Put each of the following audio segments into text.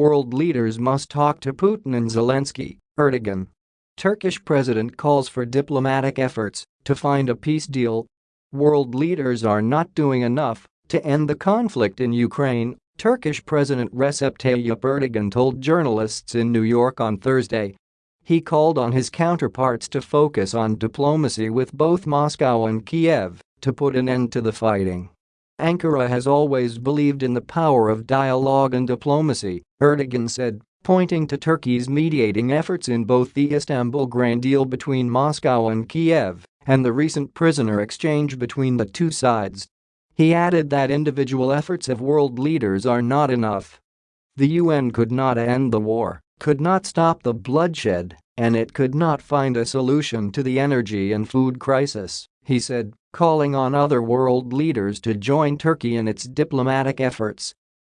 world leaders must talk to Putin and Zelensky, Erdogan. Turkish president calls for diplomatic efforts to find a peace deal. World leaders are not doing enough to end the conflict in Ukraine, Turkish President Recep Tayyip Erdogan told journalists in New York on Thursday. He called on his counterparts to focus on diplomacy with both Moscow and Kiev to put an end to the fighting. Ankara has always believed in the power of dialogue and diplomacy, Erdogan said, pointing to Turkey's mediating efforts in both the Istanbul grain deal between Moscow and Kiev and the recent prisoner exchange between the two sides. He added that individual efforts of world leaders are not enough. The UN could not end the war, could not stop the bloodshed, and it could not find a solution to the energy and food crisis, he said, calling on other world leaders to join Turkey in its diplomatic efforts.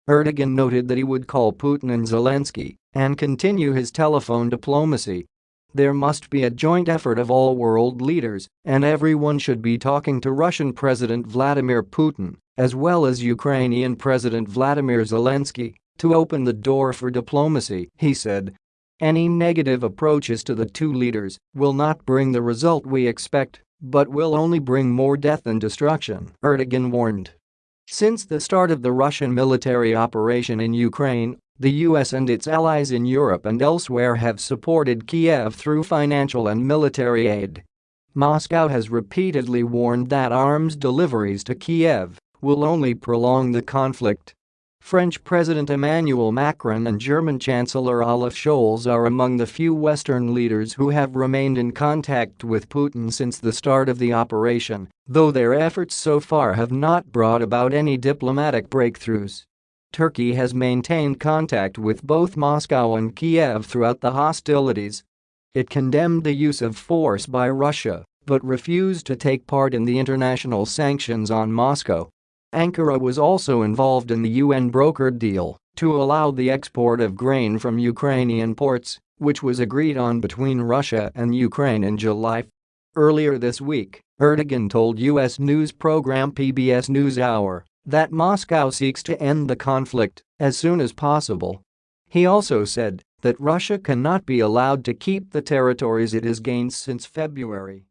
Erdogan noted that he would call Putin and Zelensky and continue his telephone diplomacy there must be a joint effort of all world leaders, and everyone should be talking to Russian President Vladimir Putin, as well as Ukrainian President Vladimir Zelensky, to open the door for diplomacy, he said. Any negative approaches to the two leaders will not bring the result we expect, but will only bring more death and destruction, Erdogan warned. Since the start of the Russian military operation in Ukraine, the US and its allies in Europe and elsewhere have supported Kiev through financial and military aid. Moscow has repeatedly warned that arms deliveries to Kiev will only prolong the conflict. French President Emmanuel Macron and German Chancellor Olaf Scholz are among the few Western leaders who have remained in contact with Putin since the start of the operation, though their efforts so far have not brought about any diplomatic breakthroughs. Turkey has maintained contact with both Moscow and Kiev throughout the hostilities. It condemned the use of force by Russia but refused to take part in the international sanctions on Moscow. Ankara was also involved in the UN-brokered deal to allow the export of grain from Ukrainian ports, which was agreed on between Russia and Ukraine in July. Earlier this week, Erdogan told U.S. news program PBS NewsHour that Moscow seeks to end the conflict as soon as possible. He also said that Russia cannot be allowed to keep the territories it has gained since February